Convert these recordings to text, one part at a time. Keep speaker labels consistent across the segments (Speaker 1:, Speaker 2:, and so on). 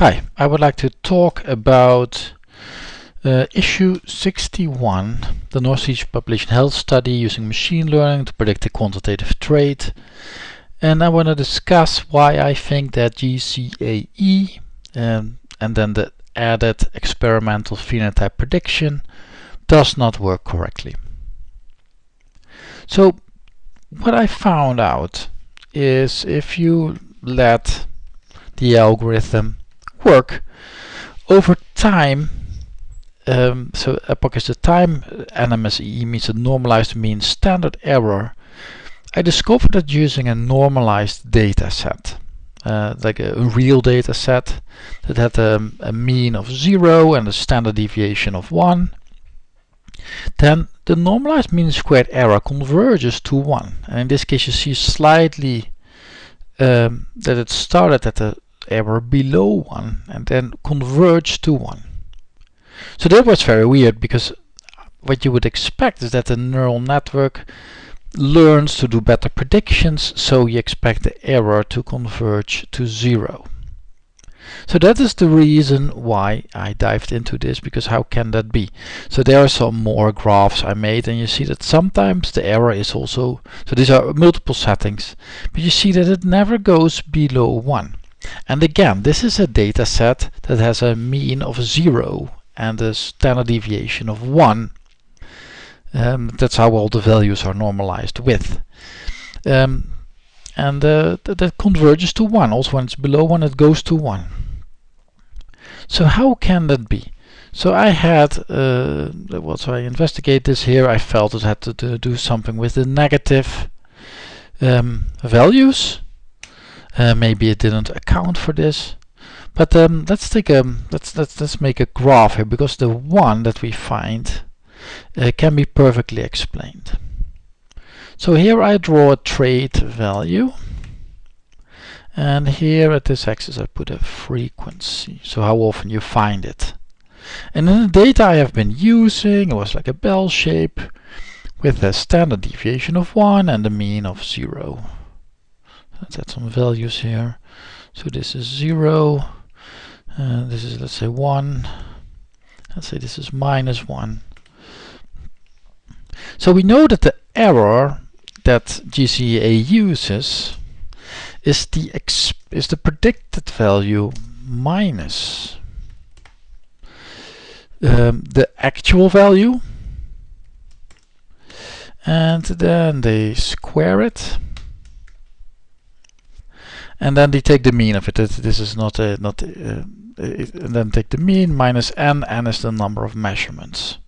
Speaker 1: Hi, I would like to talk about uh, issue 61, the Northeast Population Health Study using machine learning to predict a quantitative trait. And I want to discuss why I think that GCAE um, and then the added experimental phenotype prediction does not work correctly. So what I found out is if you let the algorithm work over time um, so epoch is the time NMSE means a normalized mean standard error. I discovered that using a normalized data set uh, like a, real data set that had a, a mean of 0 and a standard deviation of 1 then the normalized mean squared error converges to 1 and in this case you see slightly um, that it started at a error below 1 and then converge to 1. So that was very weird because what you would expect is that the neural network learns to do better predictions so you expect the error to converge to 0. So that is the reason why I dived into this because how can that be? So there are some more graphs I made and you see that sometimes the error is also, so these are multiple settings, but you see that it never goes below 1. And again, this is a data set that has a mean of 0 and a standard deviation of 1. Um, that's how all the values are normalized with. Um, and uh, th that converges to 1. Also when it's below 1 it goes to 1. So how can that be? So I had, uh, well, so I investigate this here, I felt it had to, do something with the negative um, values uh, maybe it didn't account for this. But um, let's take a let's let's let's make a graph here because the one that we find uh, can be perfectly explained. So here I draw a trait value and here at this axis I put a frequency so how often you find it and in the data I have been using it was like a bell shape with a standard deviation of 1 and a mean of 0 let's add some values here. So this is 0 uh, this is let's say 1 let's say this is minus 1 so we know that the error that GCA uses is the is the predicted value minus um, the actual value. And then they square it and then they take the mean of it. This is not a not a, uh, and then take the mean minus n. n is the number of measurements.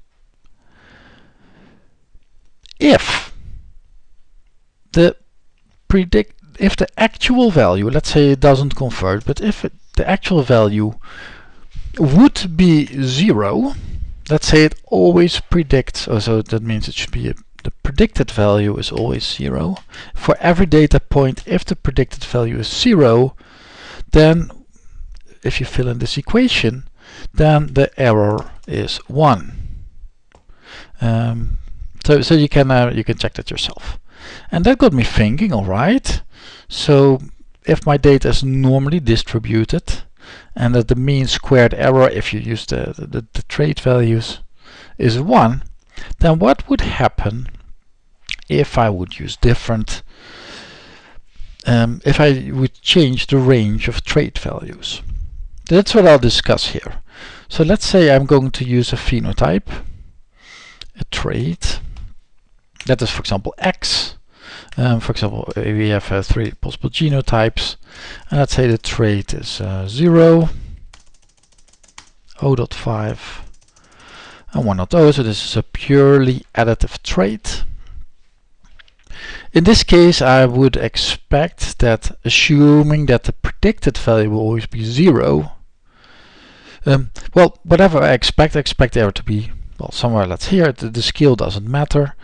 Speaker 1: If the predict if the actual value, let's say it doesn't convert, but if it, the actual value would be zero, let's say it always predicts, oh, so that means it should be a the predicted value is always zero. For every data point, if the predicted value is zero, then if you fill in this equation, then the error is one. Um, so, so you can uh, you can check that yourself. And that got me thinking. All right, so if my data is normally distributed, and that the mean squared error, if you use the the, the trait values, is one, then what would happen if I would use different um, if I would change the range of trait values. That's what I'll discuss here. So let's say I'm going to use a phenotype, a trait, that is for example X. Um, for example, we have uh, three possible genotypes, and let's say the trait is uh, 0, 0.5, and 1.0, so this is a purely additive trait. In this case, I would expect that assuming that the predicted value will always be zero, um, well, whatever I expect, I expect there to be, well, somewhere let's here, the, the scale doesn't matter.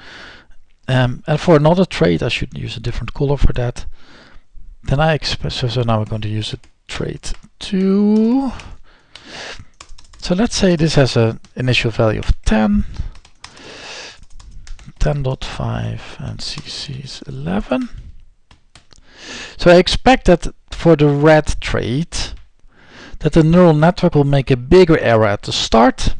Speaker 1: Um, and for another trait, I should use a different color for that. Then I expect, so, so now we're going to use a trait 2. So let's say this has an initial value of 10. 10.5 and CC is 11. So I expect that for the red trait that the neural network will make a bigger error at the start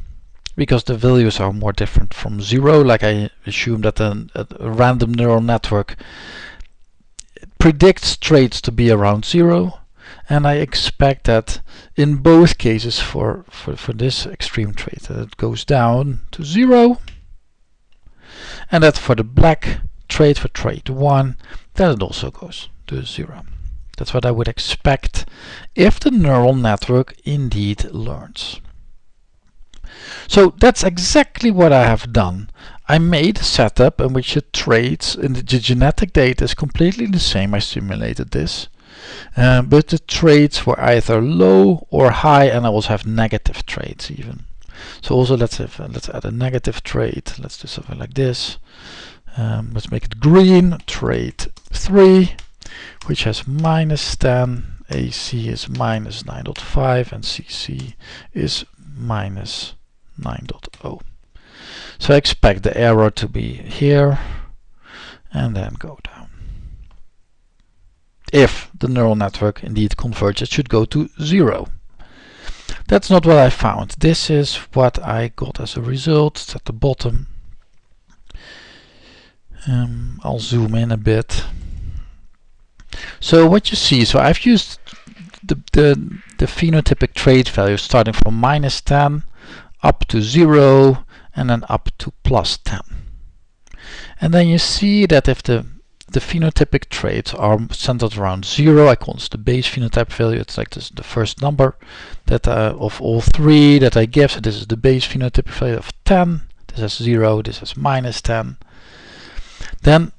Speaker 1: because the values are more different from zero like I assume that a, a random neural network predicts traits to be around zero and I expect that in both cases for, for, for this extreme trait that it goes down to zero and that for the black trait for trait 1 that it also goes to zero. That's what I would expect if the neural network indeed learns. So that's exactly what I have done. I made a setup in which the traits in the genetic data is completely the same. I simulated this. Uh, but the traits were either low or high and I also have negative traits even. So also let's have uh, let's add a negative trait. Let's do something like this. Um, let's make it green. trait 3 which has minus 10, AC is minus 9.5 and CC is minus 9.0. So I expect the error to be here and then go down. If the neural network indeed converges, it should go to zero. That's not what I found. This is what I got as a result. It's at the bottom. Um, I'll zoom in a bit. So what you see, so I've used the, the, the phenotypic trait value starting from minus 10 up to 0 and then up to plus 10. And then you see that if the the phenotypic traits are centered around 0, I call this the base phenotype value, it's like this the first number that uh, of all three that I give, so this is the base phenotypic value of 10, this is 0, this is minus 10. Then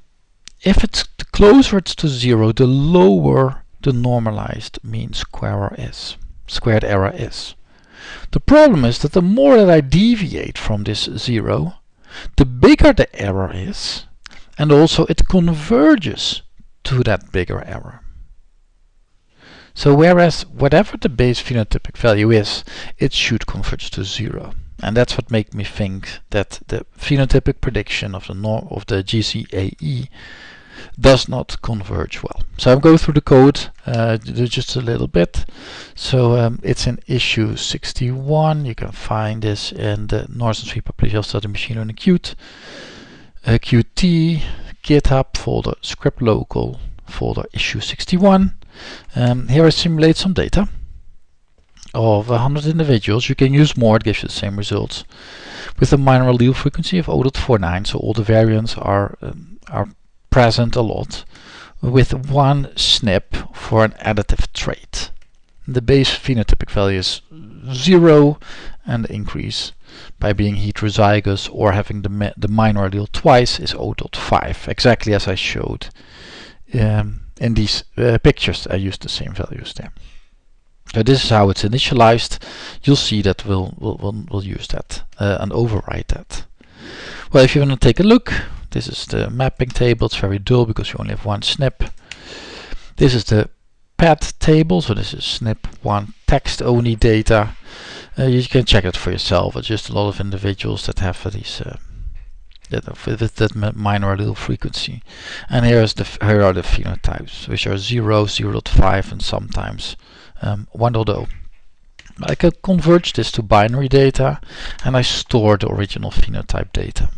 Speaker 1: if it's the closer it's to zero, the lower the normalized mean square is, squared error is. The problem is that the more that I deviate from this zero, the bigger the error is, and also it converges to that bigger error. So whereas whatever the base phenotypic value is, it should converge to zero. And that's what makes me think that the phenotypic prediction of the norm of the GCAE does not converge well. So I'm going through the code uh, just a little bit. So um, it's in issue 61. You can find this in the Northern Sweden Publication Study Machine Learning Qt, Qt, GitHub folder, script local folder issue 61. Um, here I simulate some data of 100 individuals. You can use more, it gives you the same results. With a minor allele frequency of 0.49, so all the variants are um, are present a lot with one SNP for an additive trait. The base phenotypic value is 0 and the increase by being heterozygous or having the, the minor allele twice is 0.5, exactly as I showed um, in these uh, pictures. I used the same values there. So this is how it's initialized. You'll see that we'll, we'll, we'll, we'll use that uh, and override that. Well, if you want to take a look, this is the mapping table. It's very dull because you only have one SNP. This is the PAT table. So this is SNP1 text only data. Uh, you can check it for yourself. It's just a lot of individuals that have these uh, that that minor allele frequency. And here is the here are the phenotypes, which are 0, 0 5, and sometimes um, 1.0. I can converge this to binary data and I store the original phenotype data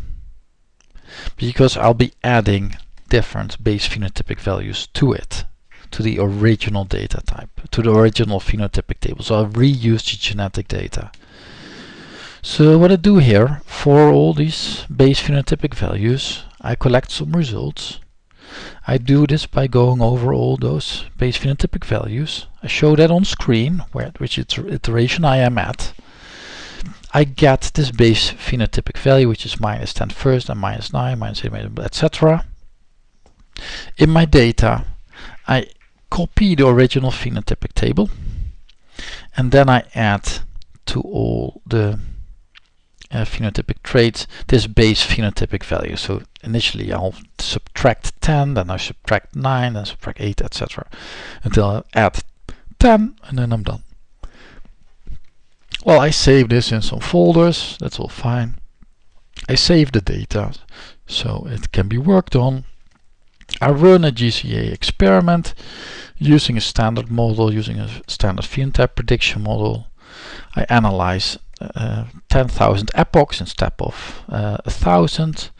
Speaker 1: because I'll be adding different base phenotypic values to it to the original data type to the original phenotypic table. So I'll reuse the genetic data. So what I do here for all these base phenotypic values I collect some results. I do this by going over all those base phenotypic values. I show that on screen where which iteration I am at. I get this base phenotypic value, which is minus 10 first and minus 9, minus 8, etc. In my data, I copy the original phenotypic table, and then I add to all the uh, phenotypic traits this base phenotypic value. So initially I'll subtract 10, then I subtract 9, then subtract 8, etc. until I add 10, and then I'm done. Well, I save this in some folders, that's all fine. I save the data so it can be worked on. I run a GCA experiment using a standard model, using a standard phenotype prediction model. I analyze uh, 10,000 epochs instead of uh, a thousand.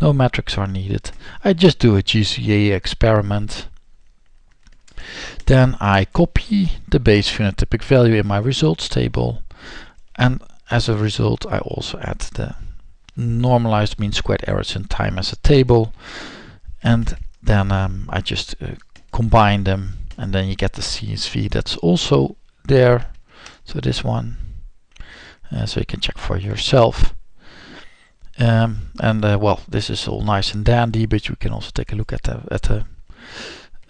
Speaker 1: No metrics are needed. I just do a GCA experiment. Then I copy the base phenotypic value in my results table and as a result I also add the normalized mean squared errors in time as a table and then um, I just uh, combine them and then you get the CSV that's also there. So this one uh, so you can check for yourself. Um, and uh, well this is all nice and dandy but you can also take a look at the, at the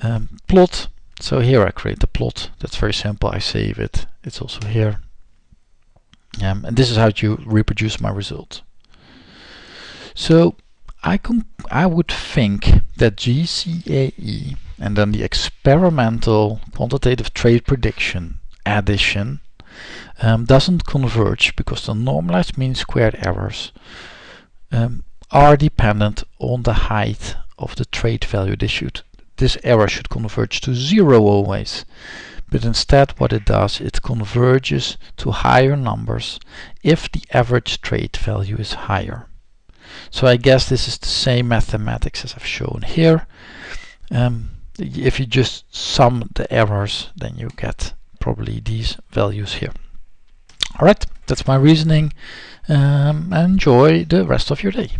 Speaker 1: um, plot. So here I create the plot. That's very simple. I save it. It's also here. Um, and this is how you reproduce my result so I, I would think that GCAE and then the experimental quantitative trait prediction addition um, doesn't converge because the normalized mean squared errors um, are dependent on the height of the trait value. This, this error should converge to zero always. But instead what it does, it converges to higher numbers if the average trait value is higher. So I guess this is the same mathematics as I've shown here. Um, if you just sum the errors, then you get probably these values here. Alright, that's my reasoning. Um, enjoy the rest of your day.